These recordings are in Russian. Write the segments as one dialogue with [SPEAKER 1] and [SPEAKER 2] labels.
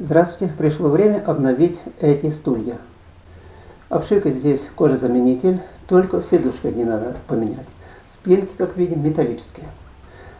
[SPEAKER 1] Здравствуйте, пришло время обновить эти стулья. Обшивка здесь кожезаменитель, только сидушка не надо поменять. Спинки, как видим, металлические.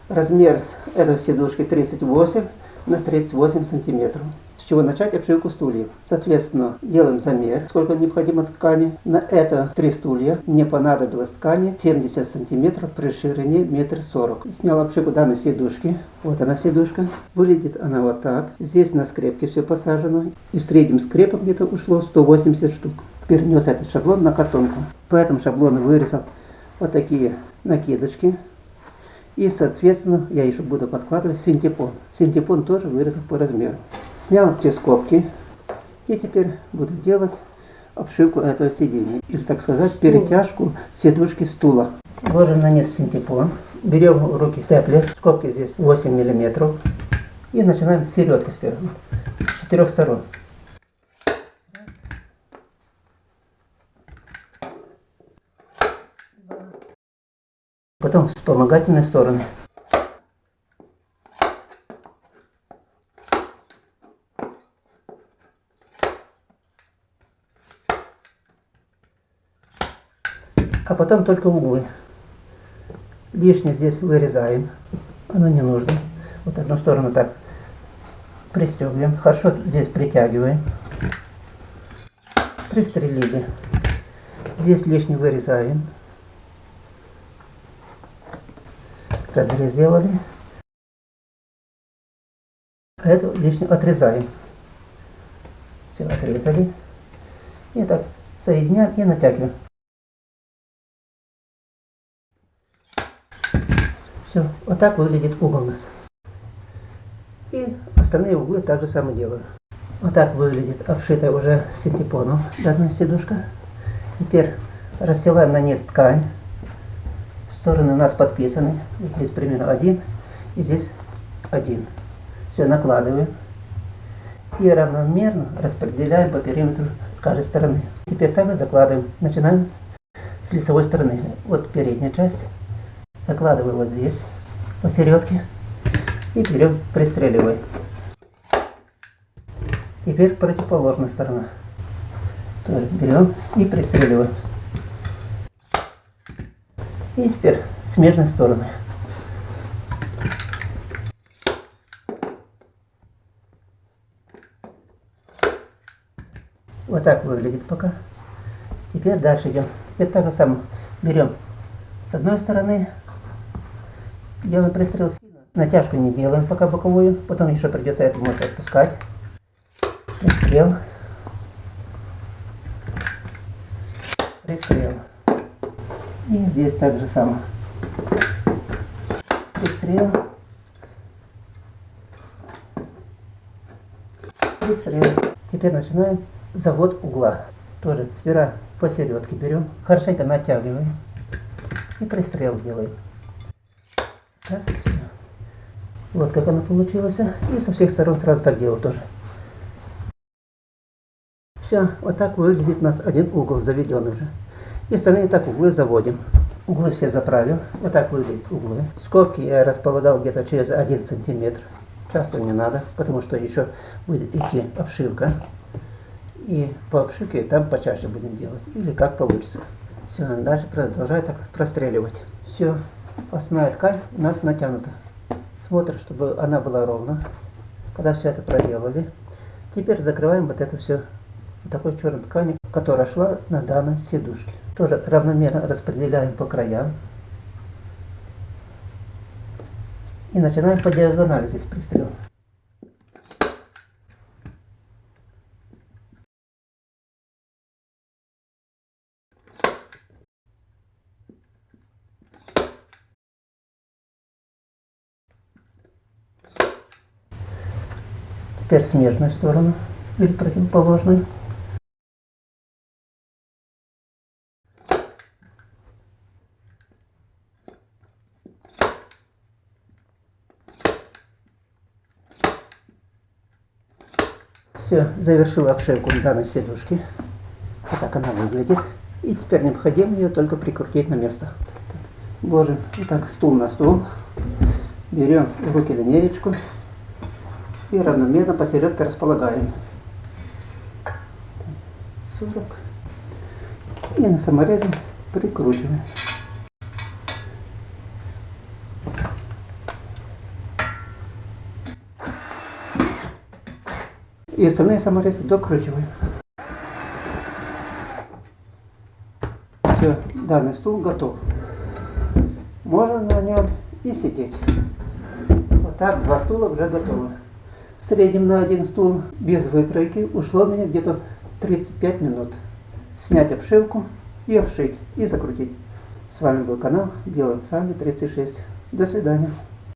[SPEAKER 1] Размер этой сидушки 38 на 38 сантиметров чего начать обшивку стульев. Соответственно, делаем замер, сколько необходимо ткани. На это три стулья мне понадобилось ткани 70 сантиметров при ширине метр сорок. Снял обшивку данной сидушки. Вот она сидушка. Выглядит она вот так. Здесь на скрепке все посажено. И в среднем скрепок где-то ушло 180 штук. Перенес этот шаблон на картонку. По этому шаблону вырезал вот такие накидочки. И, соответственно, я еще буду подкладывать синтепон. Синтепон тоже вырезал по размеру. Снял все скобки и теперь буду делать обшивку этого сиденья. Или, так сказать, перетяжку сидушки стула. Ложим на низ синтепон. Берем в руки степлер. Скобки здесь 8 миллиметров. И начинаем с середки сперва. С четырех сторон. Потом вспомогательные стороны. А потом только углы. Лишнее здесь вырезаем, оно не нужно. Вот одну сторону так пристегиваем, хорошо здесь притягиваем. Пристрелили. Здесь лишнее вырезаем. Разрез сделали. А это лишнее отрезаем. Все, отрезали. И так соединяем и натягиваем. Все, вот так выглядит угол у нас. И остальные углы также самое делаю. Вот так выглядит обшитая уже синтепоном данная сидушка. Теперь расстилаем на низ ткань. Стороны у нас подписаны. Здесь примерно один и здесь один. Все накладываем. И равномерно распределяем по периметру с каждой стороны. Теперь также закладываем. Начинаем с лицевой стороны. Вот передняя часть закладываю вот здесь, посередке, и берем, пристреливаем. Теперь противоположная сторона. Тоже берем и пристреливаем. И теперь смежной стороны. Вот так выглядит пока. Теперь дальше идем. Теперь так же самое. Берем с одной стороны Делаем пристрел сильно. Натяжку не делаем пока боковую. Потом еще придется эту мощь отпускать. Пристрел. Пристрел. И здесь так же самое. Пристрел. Пристрел. Теперь начинаем завод угла. Тоже сперва посередке берем, хорошенько натягиваем и пристрел делаем. Вот как она получилась. И со всех сторон сразу так делаю тоже. Все, вот так выглядит у нас один угол заведен уже. И остальные так углы заводим. Углы все заправил. Вот так выглядят углы. Скобки я располагал где-то через 1 сантиметр. Часто не надо, потому что еще будет идти обшивка. И по обшивке там почаще будем делать. Или как получится. Все, дальше продолжаю так простреливать. Все. Основная ткань у нас натянута. Смотрим, чтобы она была ровно. Когда все это проделали, теперь закрываем вот это все такой черной тканью, которая шла на данной сидушке. Тоже равномерно распределяем по краям. И начинаем по диагонали здесь пристрел. Теперь смежную сторону или противоположную. Все, завершил обшивку данной сидушки. Вот так она выглядит. И теперь необходимо ее только прикрутить на место. Ложим вот так стул на стул. Берем в руки линеечку И равномерно посередке располагаем. 40. И на саморезе прикручиваем. И остальные саморезы докручиваем. Все, данный стул готов. Можно на нем и сидеть. Вот так, два стула уже готовы. Среднем на один стул без выкройки ушло мне где-то 35 минут. Снять обшивку и обшить, и закрутить. С вами был канал Делаем Сами 36. До свидания.